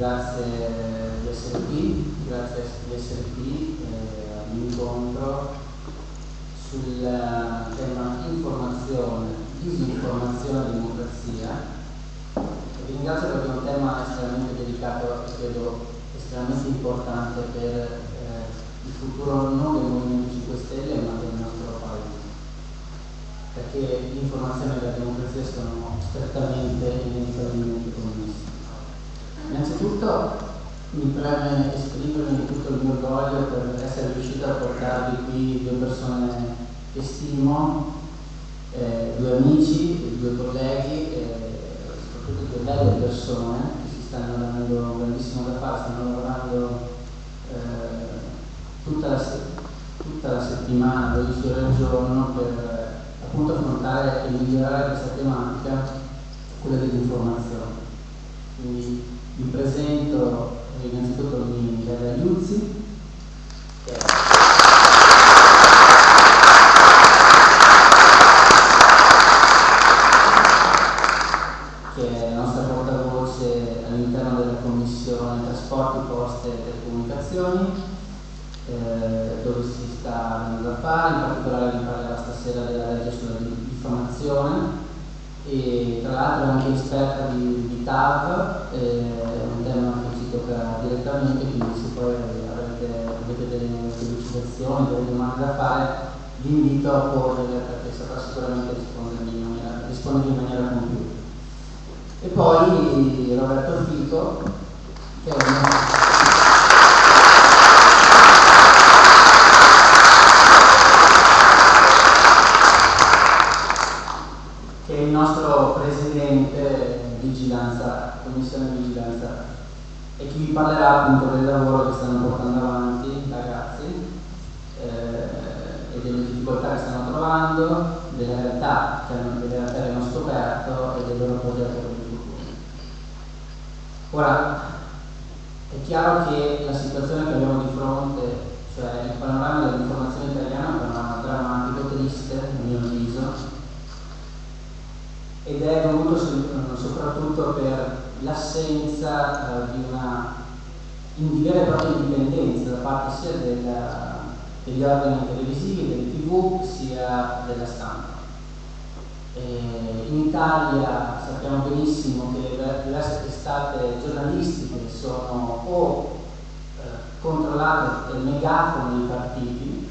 grazie di essere qui, grazie di essere qui eh, all'incontro sul tema informazione, disinformazione e democrazia. Vi ringrazio perché è un tema estremamente delicato e credo estremamente importante per eh, il futuro non del Movimento 5 Stelle ma del nostro paese perché l'informazione e la democrazia sono strettamente e inevitabilmente connesse. Innanzitutto mi preme esprimermi tutto il mio orgoglio per essere riuscito a portarvi qui due persone che stimo, eh, due amici, due colleghi, eh, soprattutto due belle persone che si stanno dando grandissimo da fare, stanno lavorando eh, tutta, la tutta, la settimana, 12 ore al giorno per appunto affrontare e migliorare questa tematica, quella dell'informazione. Vi presento innanzitutto Michele Aiuzzi, che è che è la nostra portavoce all'interno della Commissione Trasporti, Poste e Telecomunicazioni, eh, dove si sta andando a fare, in particolare vi parlerà stasera della legge sulla diffamazione e tra l'altro è anche esperta di, di TAV, eh, un tema che ci tocca direttamente, quindi se poi avete, avete delle sollecitazioni, delle domande da fare, vi invito a porle perché saprà sicuramente rispondere in maniera, rispondere in maniera compiuta. E poi Roberto Fico, che è un commissione di vigilanza e chi parlerà appunto del lavoro che stanno portando avanti i ragazzi eh, e delle difficoltà che stanno trovando, delle realtà che, hanno, delle realtà che hanno scoperto e del loro progetto per il futuro. Ora, è chiaro che la situazione che abbiamo di fronte, cioè il panorama dell'informazione italiana è un panorama drammatico, triste, a mio avviso, ed è dovuto soprattutto per l'assenza eh, di una di vera e propria indipendenza da parte sia della, degli organi televisivi, delle tv, sia della stampa. E in Italia sappiamo benissimo che le diverse testate giornalistiche sono o eh, controllate e negate dai partiti,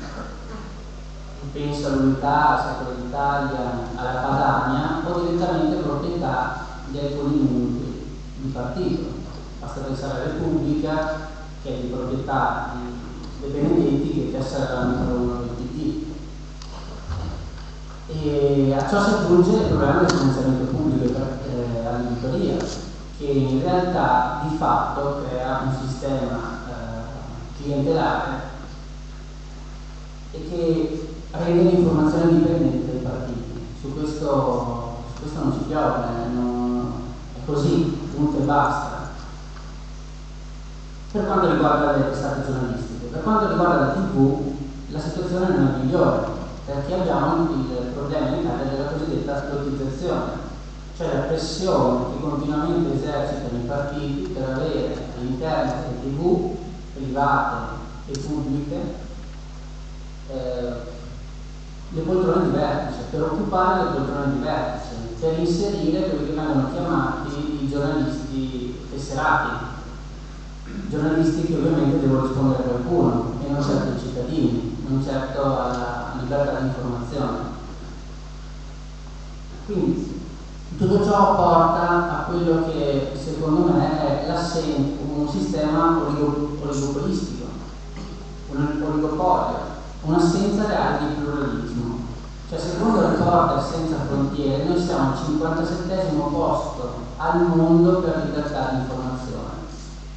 penso all'unità, al Secolo d'Italia, alla Padania, o direttamente proprietà di alcuni di partito. Pensare alla Repubblica, che è di proprietà di dipendenti che il numero uno del PT. E a ciò si aggiunge il problema del finanziamento pubblico eh, all'editoria, che in realtà di fatto crea un sistema eh, clientelare e che rende l'informazione dipendente dai partiti. Su questo, su questo non si piove, non, è così punto e basta. Per quanto riguarda le testate giornalistiche, per quanto riguarda la TV, la situazione non è migliore, perché abbiamo il problema in Italia della cosiddetta lottizzazione, cioè la pressione che continuamente esercitano i partiti per avere all'interno delle TV private e pubbliche eh, le poltrone di vertice, per occupare le poltrone di vertice, per inserire quelli che vengono chiamati giornalisti tesserati, giornalisti che ovviamente devono rispondere a qualcuno e non certo ai cittadini, non certo alla libertà di informazione. Quindi tutto ciò porta a quello che secondo me è un sistema oligopolistico, un oligopolio, un'assenza reale di pluralismo. Cioè secondo Reporter Senza Frontiere noi siamo al 57 posto al mondo per libertà di informazione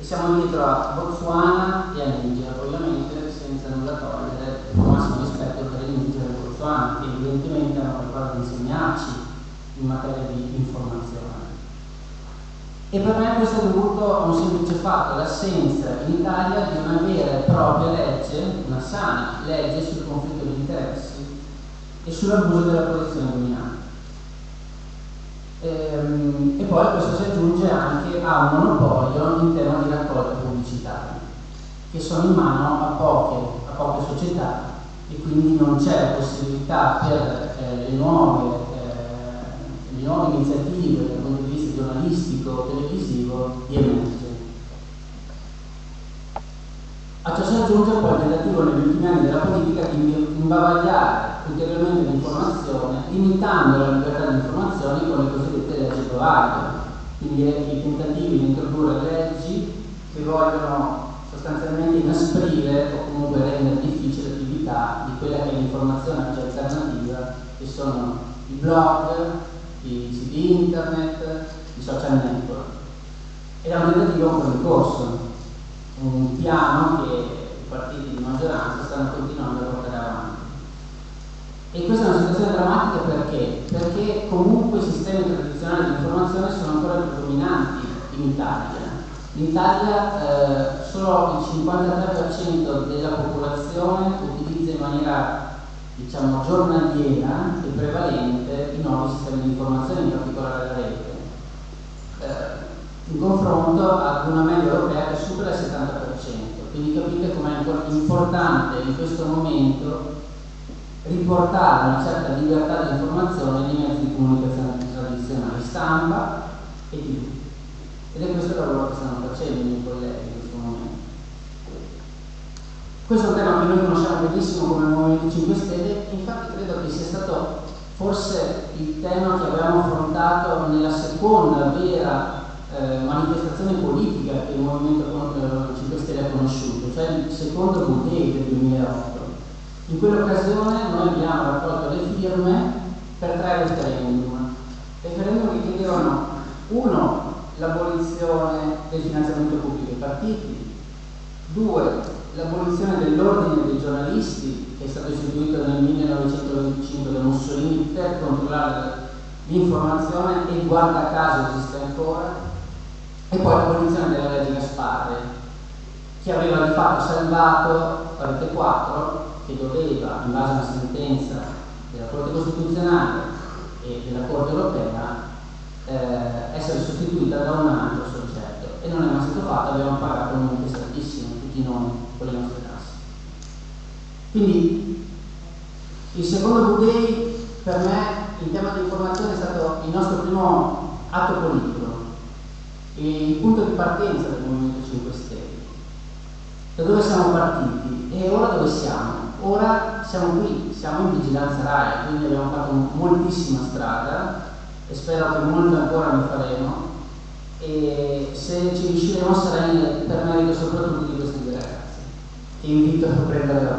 e siamo dietro a Botswana e a Niger, ovviamente senza nulla togliere il massimo rispetto per il Niger e il Botswana, che evidentemente hanno qualcosa da insegnarci in materia di informazione. E per me questo è dovuto a un semplice fatto, l'assenza in Italia di una vera e propria legge, una sana legge sul conflitto di interessi e sull'abuso della posizione dominante. Poi questo si aggiunge anche a un monopolio in tema di raccolta pubblicitaria, che sono in mano a poche, a poche società e quindi non c'è la possibilità per eh, le, nuove, eh, le nuove iniziative dal punto di vista giornalistico, televisivo di emergere. A ciò si aggiunge poi il tentativo negli ultimi anni della politica di imbavagliare ulteriormente l'informazione, limitando la libertà di informazione con le cosiddette provider, quindi i tentativi di introdurre leggi che vogliono sostanzialmente inasprire o comunque rendere difficile l'attività di quella che è l'informazione alternativa, che sono i blog, i siti internet, i social network. Ed è un tentativo ancora in corso, un piano che i partiti di maggioranza stanno continuando a portare. E questa è una situazione drammatica perché? Perché comunque i sistemi tradizionali di informazione sono ancora predominanti in Italia. In Italia eh, solo il 53% della popolazione utilizza in maniera diciamo giornaliera e prevalente i nuovi sistemi di informazione, in particolare la rete. Eh, in confronto ad una media europea che supera il 70%. Quindi capite com'è importante in questo momento riportare una certa libertà di informazione nei mezzi di comunicazione tradizionali, stampa e TV. Ed è questo il lavoro che stanno facendo i miei colleghi in questo momento. Questo è un tema che noi conosciamo benissimo come Movimento 5 Stelle infatti credo che sia stato forse il tema che abbiamo affrontato nella seconda vera eh, manifestazione politica che il Movimento 5 Stelle ha conosciuto, cioè il secondo Budget del 2008 in quell'occasione noi abbiamo raccolto le firme per tre referendum. Referendum che chiedevano, uno, l'abolizione del finanziamento pubblico ai partiti, due, l'abolizione dell'ordine dei giornalisti che è stato istituito nel 1925 da Mussolini per controllare l'informazione e guarda caso esiste ancora, e poi l'abolizione della legge Gasparri che aveva di fatto salvato Rete 4 che doveva, in base a una sentenza della Corte Costituzionale e della Corte Europea, eh, essere sostituita da un altro soggetto e non è mai stato fatto, abbiamo pagato un monte altissimo, tutti noi con le nostre tasse. Quindi il secondo V-Day per me in tema di informazione è stato il nostro primo atto politico, il punto di partenza del Movimento 5 Stelle. Da dove siamo partiti e ora dove siamo? Ora siamo qui, siamo in vigilanza RAI, quindi abbiamo fatto moltissima strada e spero che molto ancora ne faremo. E se ci riusciremo sarà per merito soprattutto di questi due ragazzi che invito a prendere la